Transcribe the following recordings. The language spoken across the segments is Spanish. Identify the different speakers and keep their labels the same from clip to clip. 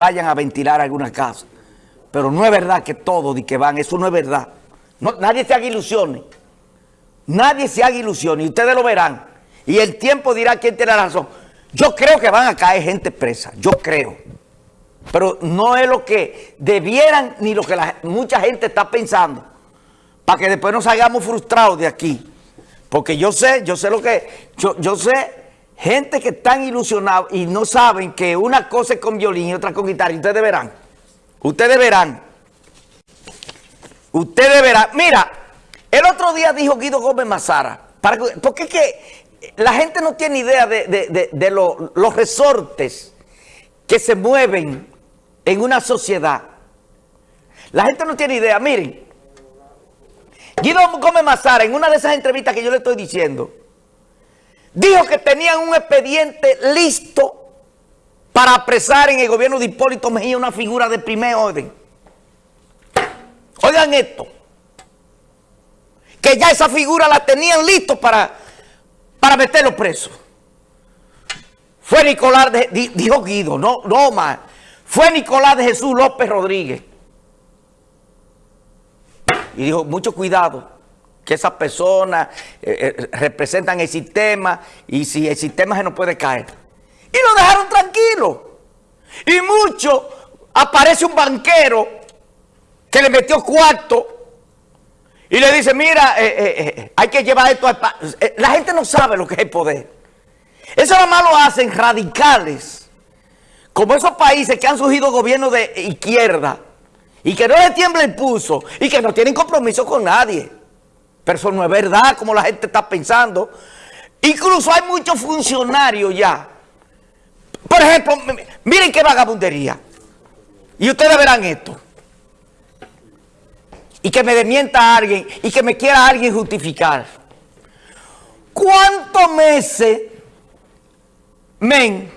Speaker 1: vayan a ventilar alguna casa. Pero no es verdad que todo de que van, eso no es verdad. nadie se haga ilusiones. Nadie se haga ilusiones y ustedes lo verán. Y el tiempo dirá quién tiene la razón. Yo creo que van a caer gente presa, yo creo. Pero no es lo que debieran ni lo que mucha gente está pensando. Para que después nos salgamos frustrados de aquí. Porque yo sé, yo sé lo que, yo, yo sé gente que están ilusionados y no saben que una cosa es con violín y otra con guitarra. ustedes verán. Ustedes verán. Ustedes verán. Mira, el otro día dijo Guido Gómez Mazara. Para, porque es que la gente no tiene idea de, los resortes que se mueven en una sociedad. La gente no tiene idea. Miren, Guido Gómez Mazara, en una de esas entrevistas que yo le estoy diciendo, dijo que tenían un expediente listo para apresar en el gobierno de Hipólito Mejía una figura de primer orden. Oigan esto, que ya esa figura la tenían listo para, para meterlo preso. Fue Nicolás, de, dijo Guido, no, no más, fue Nicolás de Jesús López Rodríguez. Y dijo, mucho cuidado, que esas personas eh, eh, representan el sistema y si el sistema se nos puede caer. Y lo dejaron tranquilo. Y mucho aparece un banquero que le metió cuarto y le dice, mira, eh, hay que llevar esto a... La gente no sabe lo que es el poder. Eso nada más lo hacen radicales. Como esos países que han surgido gobiernos de izquierda y que no le tiembla el pulso y que no tienen compromiso con nadie. Pero eso no es verdad como la gente está pensando. Incluso hay muchos funcionarios ya. Por ejemplo, miren qué vagabundería. Y ustedes verán esto. Y que me demienta alguien y que me quiera alguien justificar. ¿Cuántos meses, men,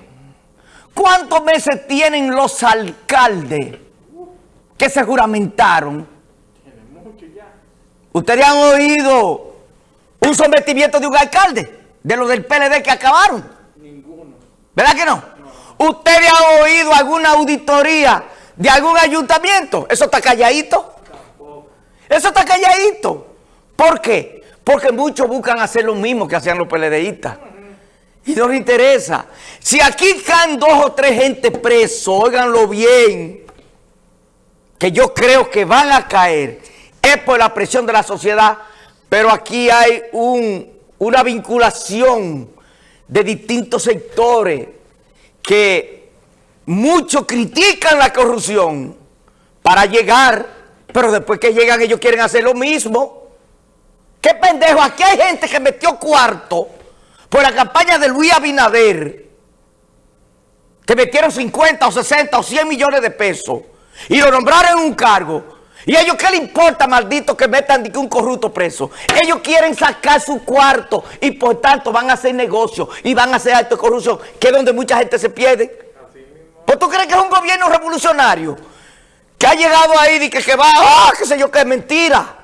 Speaker 1: cuántos meses tienen los alcaldes que se juramentaron ¿Ustedes han oído un sometimiento de un alcalde? De los del PLD que acabaron. Ninguno. ¿Verdad que no? ¿Ustedes han oído alguna auditoría de algún ayuntamiento? Eso está calladito. Tampoco. Eso está calladito. ¿Por qué? Porque muchos buscan hacer lo mismo que hacían los PLDistas. Y no les interesa. Si aquí caen dos o tres gente presos, óiganlo bien, que yo creo que van a caer es por la presión de la sociedad, pero aquí hay una vinculación de distintos sectores que muchos critican la corrupción para llegar, pero después que llegan ellos quieren hacer lo mismo. ¿Qué pendejo? Aquí hay gente que metió cuarto por la campaña de Luis Abinader, que metieron 50 o 60 o 100 millones de pesos y lo nombraron en un cargo ¿Y ellos qué le importa, maldito, que metan un corrupto preso? Ellos quieren sacar su cuarto y por tanto van a hacer negocios y van a hacer actos de corrupción, que es donde mucha gente se pierde. ¿Pues tú crees que es un gobierno revolucionario? Que ha llegado ahí y que, que va, ¡ah, qué sé yo, es mentira!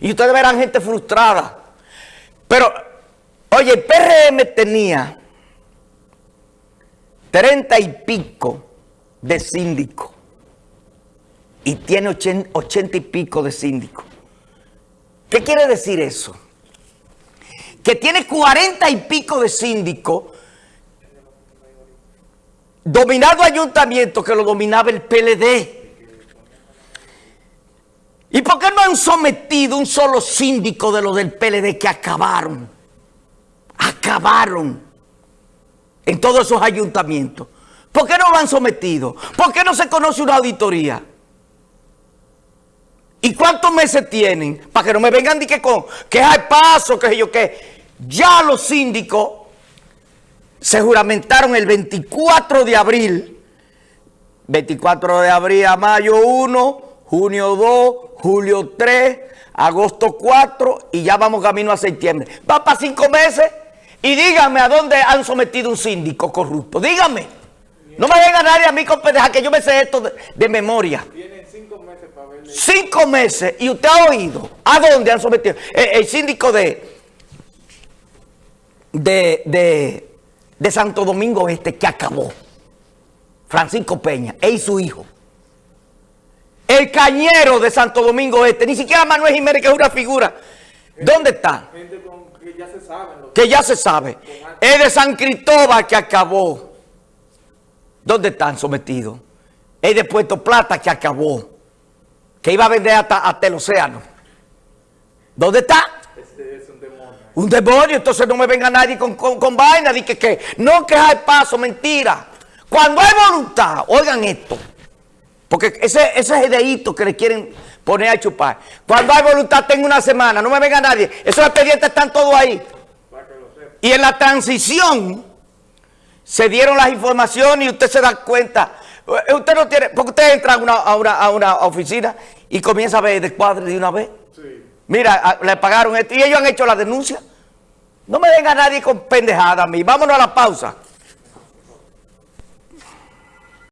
Speaker 1: Y ustedes verán gente frustrada. Pero, oye, el PRM tenía treinta y pico de síndicos y tiene ochenta, y pico de síndicos. ¿Qué quiere decir eso? Que tiene cuarenta y pico de síndicos dominado ayuntamiento que lo dominaba el PLD. ¿Y por qué no han sometido un solo síndico de los del PLD que acabaron? Acabaron en todos esos ayuntamientos. ¿Por qué no lo han sometido? ¿Por qué no se conoce una auditoría? ¿Y cuántos meses tienen? Para que no me vengan de que con que hay paso, que yo qué. Ya los síndicos se juramentaron el 24 de abril. 24 de abril a mayo 1, junio 2, julio 3, agosto 4 y ya vamos camino a septiembre. Va para cinco meses y díganme a dónde han sometido un síndico corrupto. Díganme. No me vengan nadie a mí con pendeja que yo me sé esto de memoria. Cinco meses. Y usted ha oído. ¿A dónde han sometido? El, síndico de, de, de, Santo Domingo Este que acabó. Francisco Peña, él y su hijo. El cañero de Santo Domingo Este, ni siquiera Manuel Jiménez, que es una figura. ¿Dónde está?
Speaker 2: Gente con, que ya se sabe. Lo
Speaker 1: Que ya se sabe. Es de San Cristóbal que acabó. ¿Dónde están sometidos? Es de Puerto Plata que acabó. Que iba a vender hasta, hasta el océano. ¿Dónde está?
Speaker 2: Este es un demonio.
Speaker 1: Un demonio, entonces no me venga nadie con, con, con vaina, di que, que no que hay paso, mentira. Cuando hay voluntad, oigan esto, porque ese, ese es el que le quieren poner a chupar. Cuando hay voluntad, tengo una semana, no me venga nadie. Esos expedientes están todos ahí. Y en la transición se dieron las informaciones y usted se da cuenta. Eh, Usted no tiene, porque usted entra a una, a una, a una oficina y comienza a ver descuadre de una vez.
Speaker 2: Sí.
Speaker 1: Mira, a- le pagaron esto y ellos han hecho la denuncia. No me venga nadie con pendejada a mí. Vámonos a la pausa.